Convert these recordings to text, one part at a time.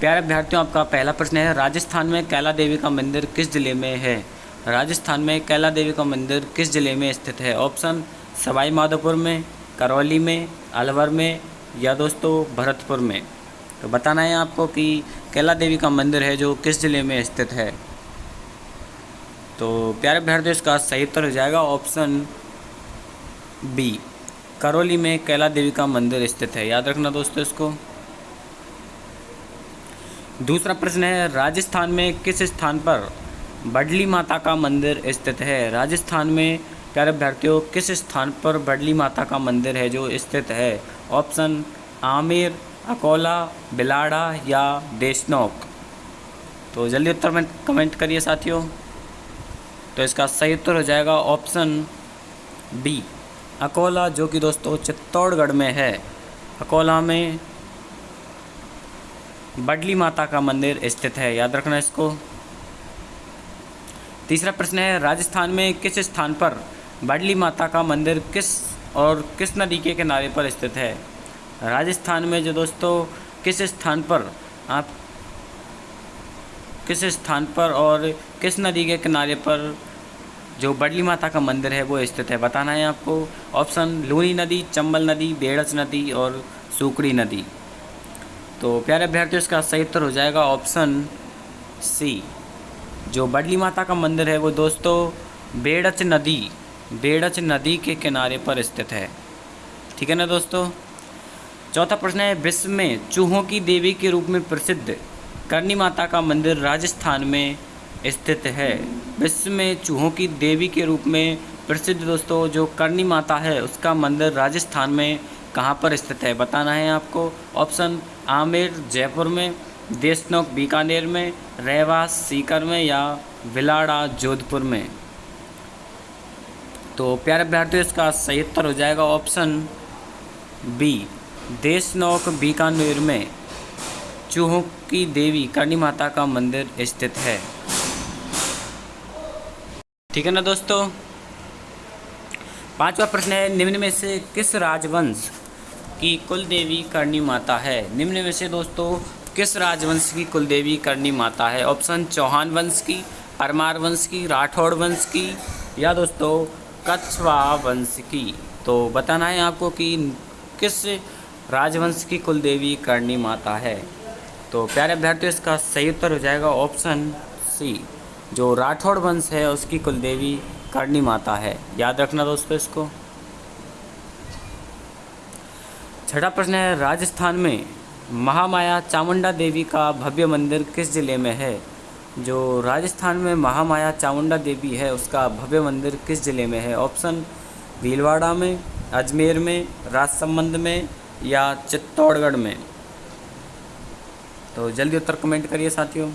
प्यारे अभ्यर्थियों आपका पहला प्रश्न है, राजस्थान में कैला देवी का मंदिर किस ज़िले में है? राजस्थान में कैला देवी का मंदिर किस ज़िले में स्थित है? ऑप्शन सवाई माधोपुर में, करौली में, अलवर में या दोस्तों, भरतपुर में। तो बताना है आपको कि कैला देवी का मंदिर है जो किस ज़िले में स्थित है। तो प्यारे अभ्यर्थियों इसका सही उत्तर हो जाएगा ऑप्शन बी, करौली में कैला देवी का मंदिर स्थित है। याद रखना दोस्तों इसको। दूसरा प्रश्न है, राजस्थान में किस स्थान पर बडली माता का मंदिर स्थित है? राजस्थान में, प्यारे अभ्यर्थियों, किस स्थान पर बडली माता का मंदिर है जो स्थित है? ऑप्शन, आमेर, अकोला, बिलाड़ा या देशनोक। तो जल्दी उत्तर में कमेंट करिए साथियों। तो इसका सही उत्तर हो जाएगा ऑप्शन बी, अकोला, जो कि दोस्तों चित्तौड़गढ़ में है। अकोला में बडली माता का मंदिर स्थित है। याद रखना इसको। तीसरा प्रश्न है, राजस्थान में किस स्थान पर बडली माता का मंदिर किस और किस नदी के किनारे पर स्थित है? राजस्थान में जो दोस्तों, किस स्थान पर आप किस स्थान पर और किस नदी के किनारे पर जो बडली माता का मंदिर है, वो स्थित है? बताना है आपको। ऑप्शन, लूनी नदी, चंबल नदी बेड़च नदी और सूकड़ी नदी। तो प्यारे अभ्यर्थियों, इसका सही उत्तर हो जाएगा ऑप्शन सी, जो बडली माता का मंदिर है, वो दोस्तों बेड़च नदी बेड़च नदी के किनारे पर स्थित है। ठीक है ना दोस्तों? चौथा प्रश्न है, विश्व में चूहों की देवी के रूप में प्रसिद्ध करनी माता का मंदिर राजस्थान में स्थित है। विश्व में चूहों की देवी के रूप में प्रसिद्ध दोस्तों, जो करनी माता है, उसका मंदिर राजस्थान में कहाँ पर स्थित है, बताना है आपको। ऑप्शन आमेर, जयपुर में, देशनोक, बीकानेर में, रहवास, सीकर में या विलाड़ा, जोधपुर में। तो प्यारे अभ्यर्थियों इसका सही उत्तर हो जाएगा ऑप्शन बी, देशनोक, बीकानेर में चूहों की देवी, करणी माता का मंदिर स्थित है। ठीक है ना दोस्तों? पांचवा प्रश्न है, निम्न में से किस राजवंश की कुल देवी करणी माता है। निम्न में से दोस्तों, किस राजवंश की कुल देवी करणी माता है? ऑप्शन, चौहान वंश की परमार वंश की, राठौड़ वंश की, या दोस्तों, कछवा वंश की। तो बताना है आपको कि किस राजवंश की कुल देवी करणी माता है। तो प्यारे अभ्यर्थियों, इसका सही उत्तर हो जाएगा ऑप्शन सी, जो राठौड़ वंश है, उसकी कुल देवी करणी माता है। याद रखना दोस्तों इसको। छठा प्रश्न है, राजस्थान में महामाया चामुंडा देवी का भव्य मंदिर किस ज़िले में है? जो राजस्थान में महामाया चामुंडा देवी है, उसका भव्य मंदिर किस ज़िले में है? ऑप्शन, भीलवाड़ा में, अजमेर में, राजसमंद में या चित्तौड़गढ़ में? तो जल्दी उत्तर कमेंट करिए साथियों।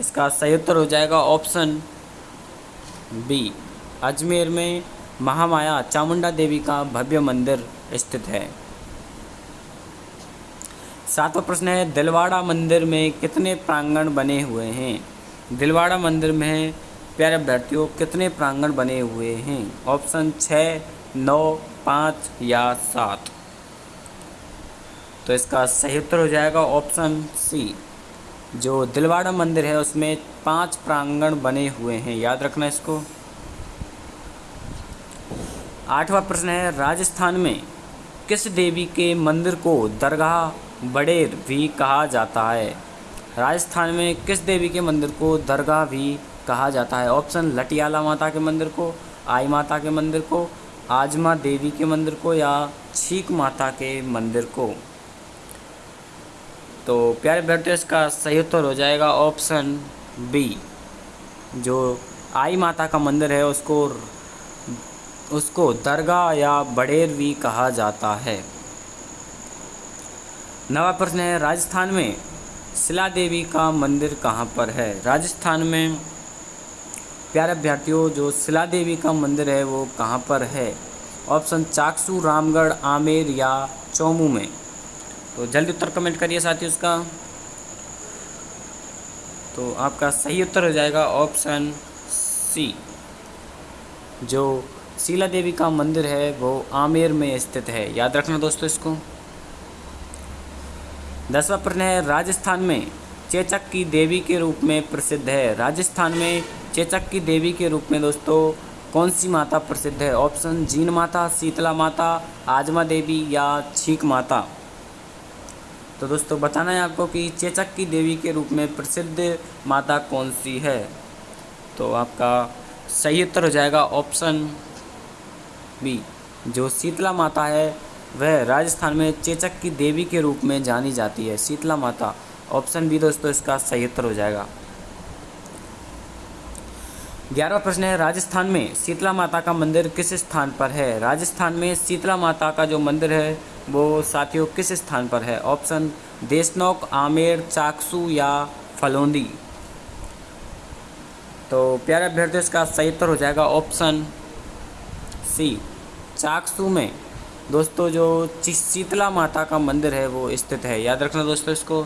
इसका सही उत्तर हो जाएगा ऑप्शन बी अजमेर में महामाया चामुंडा देवी का भव्य मंदिर स्थित है। सातवां प्रश्न है, दिलवाड़ा मंदिर में कितने प्रांगण बने हुए हैं? दिलवाड़ा मंदिर में प्यारे अभ्यर्थियों, कितने प्रांगण बने हुए हैं? ऑप्शन छः, नौ, पाँच या सात। तो इसका सही उत्तर हो जाएगा ऑप्शन सी। जो दिलवाड़ा मंदिर है, उसमें पाँच प्रांगण बने हुए हैं। याद रखना इसको। आठवां प्रश्न है, राजस्थान में किस देवी के मंदिर को दरगाह बड़ेर भी कहा जाता है। राजस्थान में किस देवी के मंदिर को दरगाह भी कहा जाता है? ऑप्शन, लटियाला माता के मंदिर को, आई माता के मंदिर को, आजमा देवी के मंदिर को या छीक माता के मंदिर को। तो प्यारे अभ्यर्थियों इसका सही उत्तर हो जाएगा ऑप्शन बी, जो आई माता का मंदिर है, उसको उसको दरगाह या बड़ेर भी कहा जाता है। नवा प्रश्न है राजस्थान में शिला देवी का मंदिर कहाँ पर है? राजस्थान में प्यारे अभ्यर्थियों, जो शिला देवी का मंदिर है, वो कहाँ पर है? ऑप्शन चाकसू, रामगढ़, आमेर या चौमू में। तो जल्दी उत्तर कमेंट करिए साथी उसका तो आपका सही उत्तर हो जाएगा ऑप्शन सी। जो शिला देवी का मंदिर है, वो आमेर में स्थित है। याद रखना दोस्तों इसको। दसवा प्रश्न है, राजस्थान में चेचक की देवी के रूप में प्रसिद्ध है। राजस्थान में चेचक की देवी के रूप में दोस्तों कौन सी माता प्रसिद्ध है? ऑप्शन, जीन माता, शीतला माता, आजमा देवी या छीक माता। तो दोस्तों, बताना है आपको कि चेचक की देवी के रूप में प्रसिद्ध माता कौन सी है? तो आपका सही उत्तर हो जाएगा ऑप्शन बी, जो शीतला माता है वह राजस्थान में चेचक की देवी के रूप में जानी जाती है। शीतला माता ऑप्शन बी दोस्तों, इसका सही उत्तर हो जाएगा। ग्यारहवा प्रश्न है, राजस्थान में शीतला माता का मंदिर किस स्थान पर है? राजस्थान में शीतला माता का जो मंदिर है, वो साथियों, किस स्थान पर है? ऑप्शन देशनोक, आमेर, चाकसू या फलोंदी। तो प्यारे अभ्यर्थियों, इसका सही उत्तर हो जाएगा ऑप्शन सी चाकसू में दोस्तों, जो शीतला माता का मंदिर है, वो स्थित है। याद रखना दोस्तों इसको।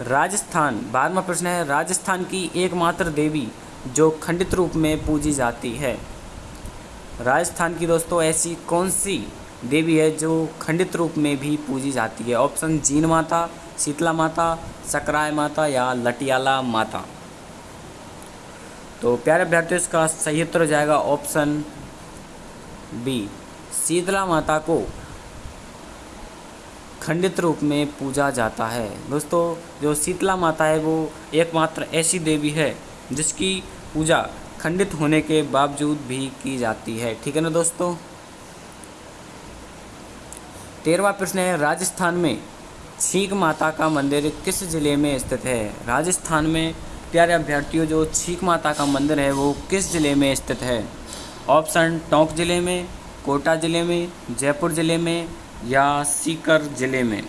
राजस्थान बारहवा प्रश्न है, राजस्थान की एकमात्र देवी जो खंडित रूप में पूजी जाती है। राजस्थान की दोस्तों, ऐसी कौन सी देवी है जो खंडित रूप में भी पूजी जाती है? ऑप्शन, जीन माता, शीतला माता, सकराय माता या लटियाला माता। तो प्यारे अभ्यर्थियों, इसका सही उत्तर हो जाएगा ऑप्शन बी, शीतला माता को खंडित रूप में पूजा जाता है। दोस्तों, जो शीतला माता है, वो एकमात्र ऐसी देवी है, जिसकी पूजा खंडित होने के बावजूद भी की जाती है। ठीक है ना दोस्तों? तेरहवा प्रश्न है, राजस्थान में छीक माता का मंदिर किस ज़िले में स्थित है? राजस्थान में, प्यारे अभ्यर्थियों, जो छीक माता का मंदिर है, वो किस ज़िले में स्थित है? ऑप्शन टोंक ज़िले में, कोटा ज़िले में, जयपुर ज़िले में या सीकर ज़िले में।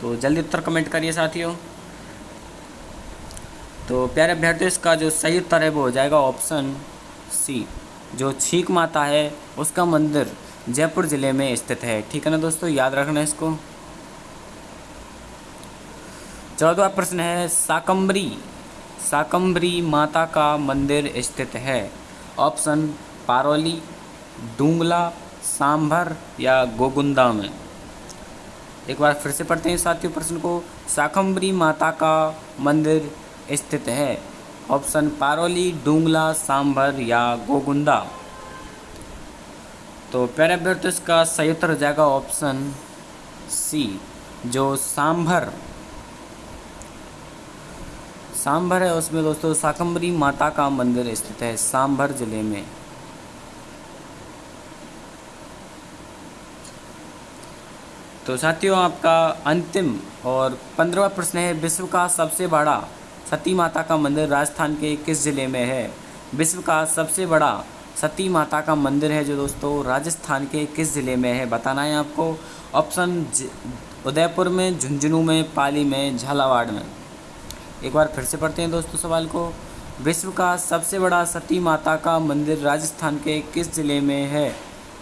तो जल्दी उत्तर कमेंट करिए साथियों। तो प्यारे अभ्यर्थियों, इसका जो सही उत्तर है वो हो जाएगा ऑप्शन सी। जो छीक माता है, उसका मंदिर जयपुर ज़िले में स्थित है। ठीक है ना दोस्तों? याद रखना इसको। चौदवा प्रश्न है साकम्बरी साकम्बरी माता का मंदिर स्थित है। ऑप्शन पारोली, डूंगला, सांभर या गोगुंदा में। एक बार फिर से पढ़ते हैं साथियों प्रश्न को। साकम्बरी माता का मंदिर स्थित है। ऑप्शन पारोली, डूंगला, सांभर या गोगुंदा। तो पैराबेर्टस का सही उत्तर हो जाएगा ऑप्शन सी, जो सांभर। सांभर है, उसमें दोस्तों साकम्बरी माता का मंदिर स्थित है, सांभर ज़िले में। तो साथियों, आपका अंतिम और पंद्रहवा प्रश्न है, विश्व का सबसे बड़ा सती माता का मंदिर राजस्थान के किस ज़िले में है? विश्व का सबसे बड़ा सती माता का मंदिर है जो दोस्तों राजस्थान के किस ज़िले में है? बताना है आपको। ऑप्शन उदयपुर में, झुंझुनू में, पाली में, झालावाड़ में। एक बार फिर से पढ़ते हैं दोस्तों सवाल को। विश्व का सबसे बड़ा सती माता का मंदिर राजस्थान के किस ज़िले में है?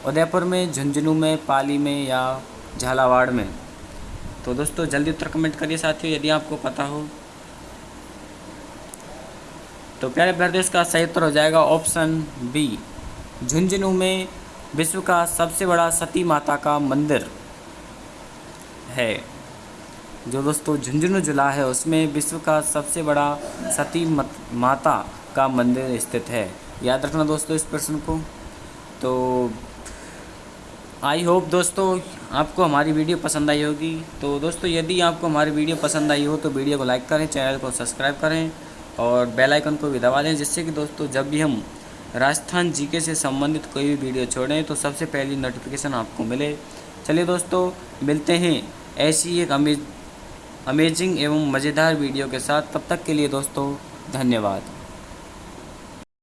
उदयपुर में, झुंझुनू में, पाली में या झालावाड़ में। तो दोस्तों, जल्दी उत्तर कमेंट करिए साथियों, यदि आपको पता हो। तो प्यारे प्रदेश का सही उत्तर हो जाएगा ऑप्शन बी झुंझुनू में विश्व का सबसे बड़ा सती माता का मंदिर है। जो दोस्तों, झुंझुनू जिला है, उसमें विश्व का सबसे बड़ा सती माता का मंदिर स्थित है। याद रखना दोस्तों इस प्रश्न को। तो आई होप दोस्तों, आपको हमारी वीडियो पसंद आई होगी। तो दोस्तों, यदि आपको हमारी वीडियो पसंद आई हो तो वीडियो को लाइक करें, चैनल को सब्सक्राइब करें और बेल आइकन को भी दबा दें, जिससे कि दोस्तों, जब भी हम राजस्थान जीके से संबंधित कोई भी वीडियो छोड़ें तो सबसे पहली नोटिफिकेशन आपको मिले। चलिए दोस्तों, मिलते हैं ऐसी एक अमेज अमेजिंग एवं मज़ेदार वीडियो के साथ। तब तक के लिए दोस्तों, धन्यवाद।